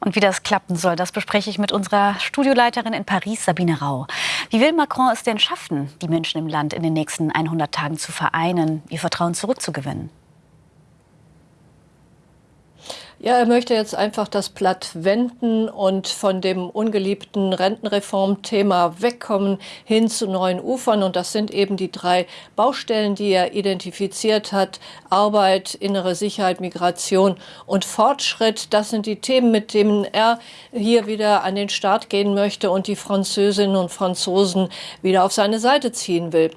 Und wie das klappen soll, das bespreche ich mit unserer Studioleiterin in Paris, Sabine Rau. Wie will Macron es denn schaffen, die Menschen im Land in den nächsten 100 Tagen zu vereinen, ihr Vertrauen zurückzugewinnen? Ja, er möchte jetzt einfach das Blatt wenden und von dem ungeliebten Rentenreformthema wegkommen hin zu neuen Ufern. Und das sind eben die drei Baustellen, die er identifiziert hat. Arbeit, innere Sicherheit, Migration und Fortschritt. Das sind die Themen, mit denen er hier wieder an den Start gehen möchte und die Französinnen und Franzosen wieder auf seine Seite ziehen will.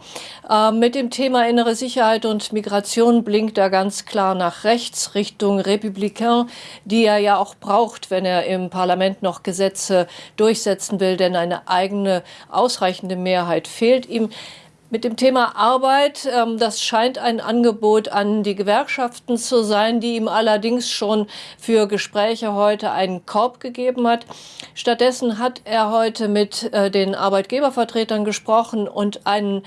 Äh, mit dem Thema innere Sicherheit und Migration blinkt er ganz klar nach rechts Richtung Republikain die er ja auch braucht, wenn er im Parlament noch Gesetze durchsetzen will, denn eine eigene ausreichende Mehrheit fehlt ihm. Mit dem Thema Arbeit, ähm, das scheint ein Angebot an die Gewerkschaften zu sein, die ihm allerdings schon für Gespräche heute einen Korb gegeben hat. Stattdessen hat er heute mit äh, den Arbeitgebervertretern gesprochen und einen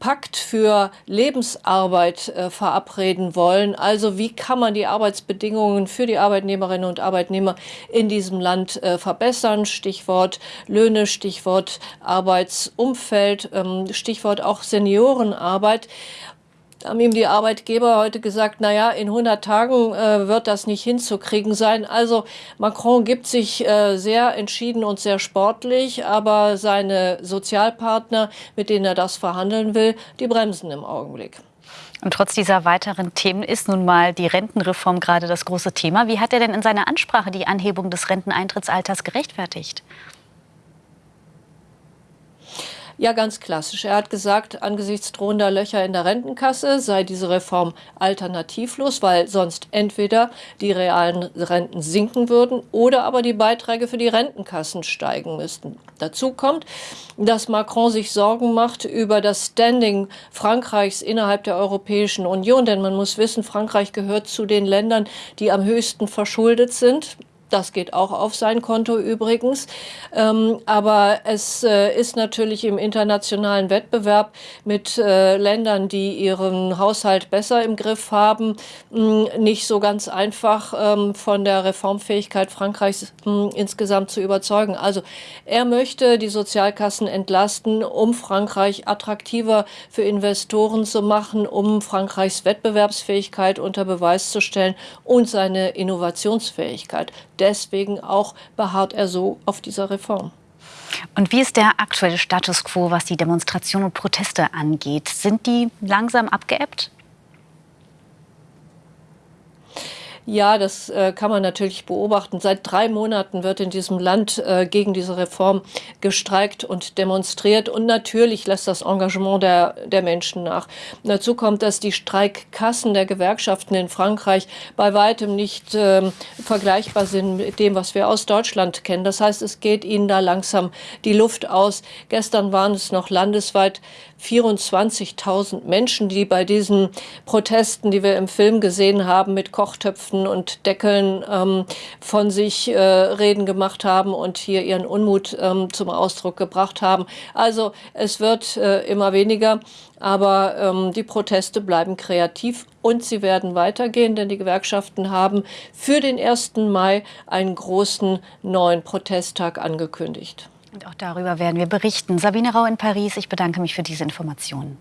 Pakt für Lebensarbeit äh, verabreden wollen. Also wie kann man die Arbeitsbedingungen für die Arbeitnehmerinnen und Arbeitnehmer in diesem Land äh, verbessern? Stichwort Löhne, Stichwort Arbeitsumfeld, ähm, Stichwort auch Seniorenarbeit haben ihm die Arbeitgeber heute gesagt, naja, in 100 Tagen äh, wird das nicht hinzukriegen sein. Also Macron gibt sich äh, sehr entschieden und sehr sportlich, aber seine Sozialpartner, mit denen er das verhandeln will, die bremsen im Augenblick. Und trotz dieser weiteren Themen ist nun mal die Rentenreform gerade das große Thema. Wie hat er denn in seiner Ansprache die Anhebung des Renteneintrittsalters gerechtfertigt? Ja, ganz klassisch. Er hat gesagt, angesichts drohender Löcher in der Rentenkasse sei diese Reform alternativlos, weil sonst entweder die realen Renten sinken würden oder aber die Beiträge für die Rentenkassen steigen müssten. Dazu kommt, dass Macron sich Sorgen macht über das Standing Frankreichs innerhalb der Europäischen Union, denn man muss wissen, Frankreich gehört zu den Ländern, die am höchsten verschuldet sind. Das geht auch auf sein Konto übrigens. Ähm, aber es äh, ist natürlich im internationalen Wettbewerb mit äh, Ländern, die ihren Haushalt besser im Griff haben, mh, nicht so ganz einfach ähm, von der Reformfähigkeit Frankreichs mh, insgesamt zu überzeugen. Also er möchte die Sozialkassen entlasten, um Frankreich attraktiver für Investoren zu machen, um Frankreichs Wettbewerbsfähigkeit unter Beweis zu stellen und seine Innovationsfähigkeit deswegen auch beharrt er so auf dieser Reform. Und wie ist der aktuelle Status quo, was die Demonstrationen und Proteste angeht? Sind die langsam abgeebbt? Ja, das äh, kann man natürlich beobachten. Seit drei Monaten wird in diesem Land äh, gegen diese Reform gestreikt und demonstriert. Und natürlich lässt das Engagement der, der Menschen nach. dazu kommt, dass die Streikkassen der Gewerkschaften in Frankreich bei weitem nicht äh, vergleichbar sind mit dem, was wir aus Deutschland kennen. Das heißt, es geht ihnen da langsam die Luft aus. Gestern waren es noch landesweit 24.000 Menschen, die bei diesen Protesten, die wir im Film gesehen haben, mit Kochtöpfen und Deckeln ähm, von sich äh, Reden gemacht haben und hier ihren Unmut ähm, zum Ausdruck gebracht haben. Also es wird äh, immer weniger, aber ähm, die Proteste bleiben kreativ und sie werden weitergehen, denn die Gewerkschaften haben für den 1. Mai einen großen neuen Protesttag angekündigt. Und auch darüber werden wir berichten. Sabine Rau in Paris, ich bedanke mich für diese Informationen.